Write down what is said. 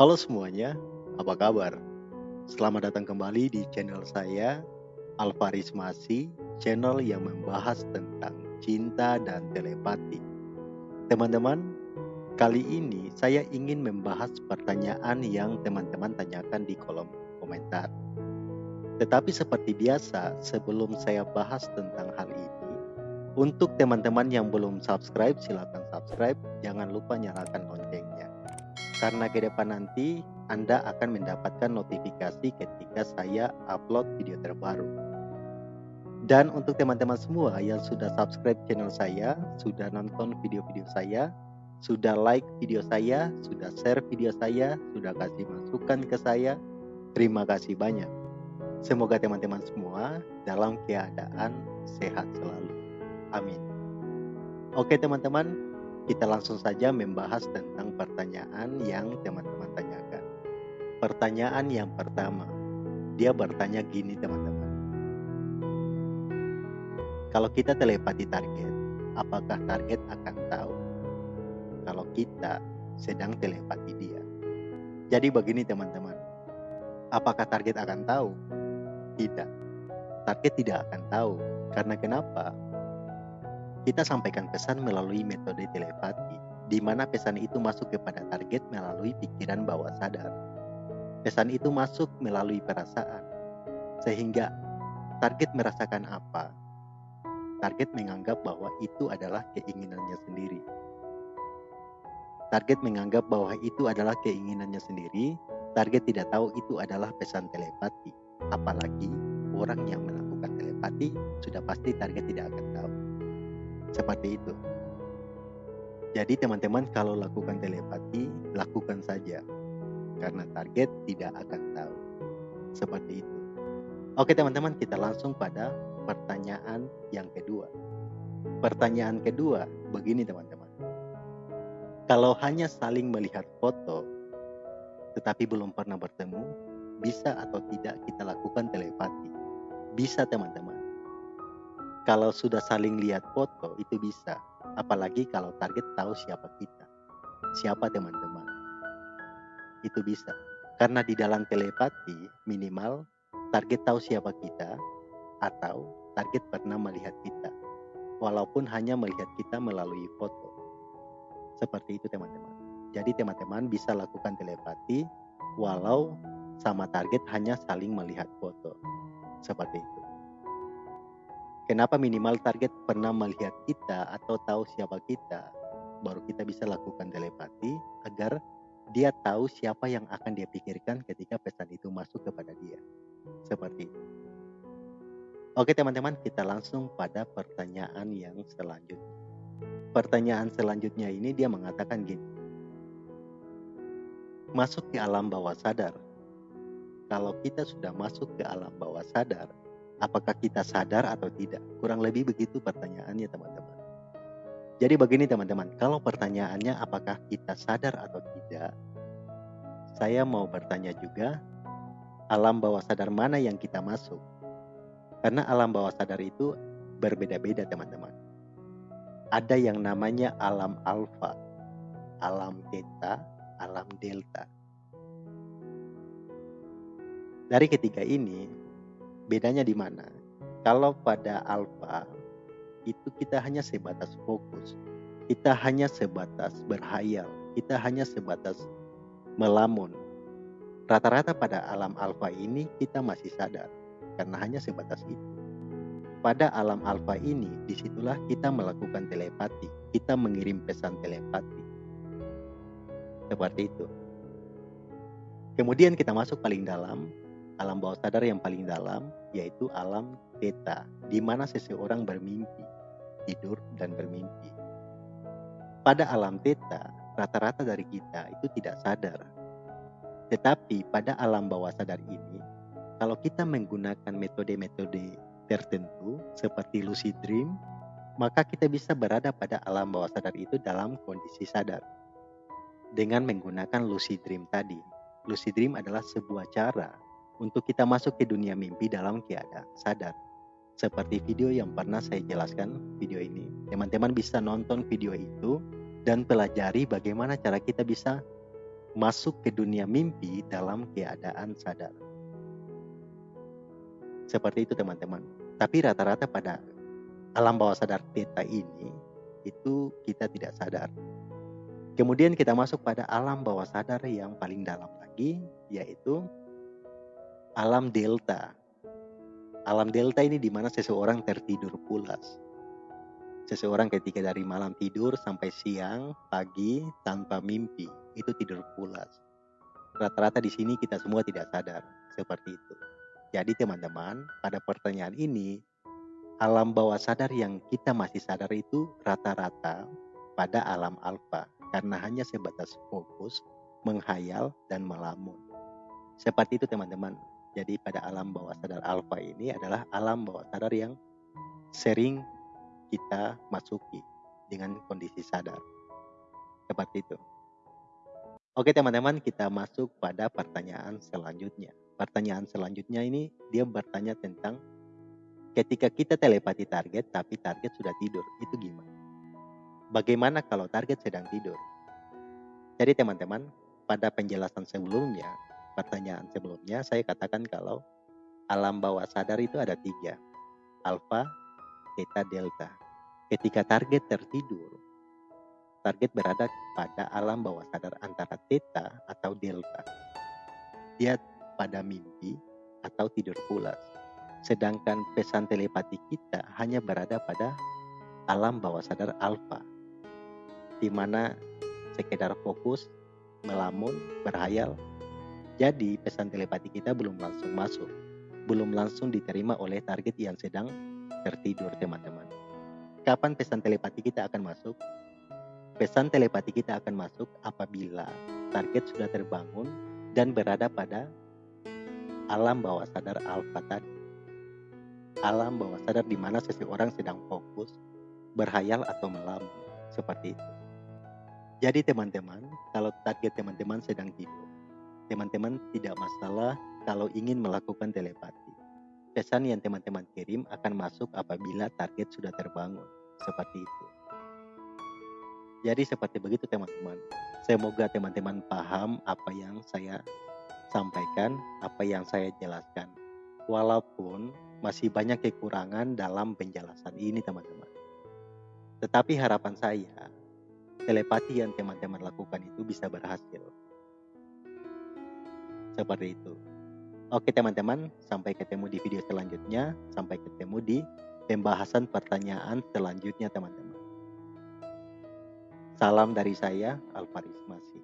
Halo semuanya, apa kabar? Selamat datang kembali di channel saya, Alvaris Masi, channel yang membahas tentang cinta dan telepati. Teman-teman, kali ini saya ingin membahas pertanyaan yang teman-teman tanyakan di kolom komentar. Tetapi seperti biasa, sebelum saya bahas tentang hal ini, untuk teman-teman yang belum subscribe, silakan subscribe. Jangan lupa nyalakan loncengnya karena ke depan nanti Anda akan mendapatkan notifikasi ketika saya upload video terbaru. Dan untuk teman-teman semua yang sudah subscribe channel saya, sudah nonton video-video saya, sudah like video saya, sudah share video saya, sudah kasih masukan ke saya, terima kasih banyak. Semoga teman-teman semua dalam keadaan sehat selalu. Amin. Oke teman-teman, kita langsung saja membahas tentang pertanyaan yang teman-teman tanyakan. Pertanyaan yang pertama, dia bertanya gini teman-teman. Kalau kita telepati target, apakah target akan tahu kalau kita sedang telepati dia? Jadi begini teman-teman, apakah target akan tahu? Tidak. Target tidak akan tahu. Karena kenapa? Kita sampaikan pesan melalui metode telepati, di mana pesan itu masuk kepada target melalui pikiran bawah sadar. Pesan itu masuk melalui perasaan, sehingga target merasakan apa? Target menganggap bahwa itu adalah keinginannya sendiri. Target menganggap bahwa itu adalah keinginannya sendiri. Target tidak tahu itu adalah pesan telepati. Apalagi orang yang melakukan telepati sudah pasti target tidak akan tahu. Seperti itu. Jadi teman-teman kalau lakukan telepati, lakukan saja. Karena target tidak akan tahu. Seperti itu. Oke teman-teman, kita langsung pada pertanyaan yang kedua. Pertanyaan kedua, begini teman-teman. Kalau hanya saling melihat foto, tetapi belum pernah bertemu, bisa atau tidak kita lakukan telepati? Bisa teman-teman. Kalau sudah saling lihat foto itu bisa. Apalagi kalau target tahu siapa kita. Siapa teman-teman. Itu bisa. Karena di dalam telepati minimal target tahu siapa kita atau target pernah melihat kita. Walaupun hanya melihat kita melalui foto. Seperti itu teman-teman. Jadi teman-teman bisa lakukan telepati walau sama target hanya saling melihat foto. Seperti itu. Kenapa minimal target pernah melihat kita atau tahu siapa kita, baru kita bisa lakukan telepati agar dia tahu siapa yang akan dia pikirkan ketika pesan itu masuk kepada dia. Seperti itu. Oke teman-teman, kita langsung pada pertanyaan yang selanjutnya. Pertanyaan selanjutnya ini dia mengatakan gini. Masuk ke alam bawah sadar. Kalau kita sudah masuk ke alam bawah sadar, apakah kita sadar atau tidak? Kurang lebih begitu pertanyaannya teman-teman. Jadi begini teman-teman, kalau pertanyaannya apakah kita sadar atau tidak, saya mau bertanya juga, alam bawah sadar mana yang kita masuk? Karena alam bawah sadar itu berbeda-beda teman-teman. Ada yang namanya alam alfa, alam theta, alam delta. Dari ketiga ini, Bedanya di mana? Kalau pada alfa itu kita hanya sebatas fokus. Kita hanya sebatas berhayal. Kita hanya sebatas melamun. Rata-rata pada alam alfa ini kita masih sadar karena hanya sebatas itu. Pada alam alfa ini, di situlah kita melakukan telepati. Kita mengirim pesan telepati. Seperti itu. Kemudian kita masuk paling dalam, alam bawah sadar yang paling dalam yaitu alam theta di mana seseorang bermimpi, tidur dan bermimpi. Pada alam theta, rata-rata dari kita itu tidak sadar. Tetapi pada alam bawah sadar ini, kalau kita menggunakan metode-metode tertentu seperti lucid dream, maka kita bisa berada pada alam bawah sadar itu dalam kondisi sadar. Dengan menggunakan lucid dream tadi. Lucid dream adalah sebuah cara untuk kita masuk ke dunia mimpi dalam keadaan sadar. Seperti video yang pernah saya jelaskan video ini. Teman-teman bisa nonton video itu dan pelajari bagaimana cara kita bisa masuk ke dunia mimpi dalam keadaan sadar. Seperti itu teman-teman. Tapi rata-rata pada alam bawah sadar theta ini itu kita tidak sadar. Kemudian kita masuk pada alam bawah sadar yang paling dalam lagi yaitu alam delta. Alam delta ini di mana seseorang tertidur pulas. Seseorang ketika dari malam tidur sampai siang, pagi tanpa mimpi, itu tidur pulas. Rata-rata di sini kita semua tidak sadar seperti itu. Jadi teman-teman, pada pertanyaan ini, alam bawah sadar yang kita masih sadar itu rata-rata pada alam alfa karena hanya sebatas fokus, menghayal, dan melamun. Seperti itu teman-teman. Jadi pada alam bawah sadar alfa ini adalah alam bawah sadar yang sering kita masuki dengan kondisi sadar. Seperti itu. Oke teman-teman, kita masuk pada pertanyaan selanjutnya. Pertanyaan selanjutnya ini dia bertanya tentang ketika kita telepati target tapi target sudah tidur, itu gimana? Bagaimana kalau target sedang tidur? Jadi teman-teman, pada penjelasan sebelumnya, pertanyaan sebelumnya, saya katakan kalau alam bawah sadar itu ada tiga. Alfa, Theta, Delta. Ketika target tertidur, target berada pada alam bawah sadar antara Theta atau Delta. Dia pada mimpi atau tidur pulas. Sedangkan pesan telepati kita hanya berada pada alam bawah sadar alfa, di mana sekedar fokus, melamun, berhayal. Jadi pesan telepati kita belum langsung masuk, belum langsung diterima oleh target yang sedang tertidur teman-teman. Kapan pesan telepati kita akan masuk? Pesan telepati kita akan masuk apabila target sudah terbangun dan berada pada alam bawah sadar alfa tadi. Alam bawah sadar di mana seseorang sedang fokus, berhayal atau melamun, seperti itu. Jadi teman-teman, kalau target teman-teman sedang tidur, teman-teman tidak masalah kalau ingin melakukan telepati. Pesan yang teman-teman kirim akan masuk apabila target sudah terbangun, seperti itu. Jadi seperti begitu teman-teman. Semoga teman-teman paham apa yang saya sampaikan, apa yang saya jelaskan. Walaupun masih banyak kekurangan dalam penjelasan ini teman-teman. Tetapi harapan saya telepati yang teman-teman lakukan itu bisa berhasil. Seperti itu. Oke teman-teman, sampai ketemu di video selanjutnya. Sampai ketemu di pembahasan pertanyaan selanjutnya teman-teman. Salam dari saya, Alvaris Masih.